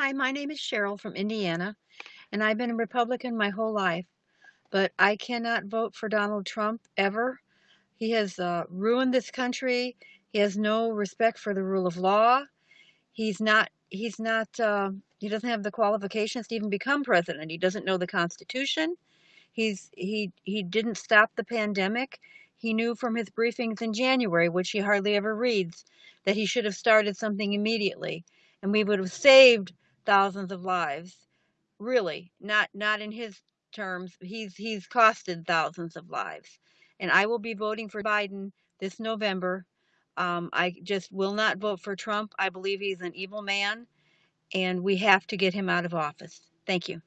Hi, my name is Cheryl from Indiana, and I've been a Republican my whole life, but I cannot vote for Donald Trump ever. He has uh, ruined this country. He has no respect for the rule of law. He's not. He's not. Uh, he doesn't have the qualifications to even become president. He doesn't know the Constitution. He's he he didn't stop the pandemic. He knew from his briefings in January, which he hardly ever reads, that he should have started something immediately, and we would have saved thousands of lives. Really, not not in his terms. He's he's costed thousands of lives, and I will be voting for Biden this November. Um, I just will not vote for Trump. I believe he's an evil man, and we have to get him out of office. Thank you.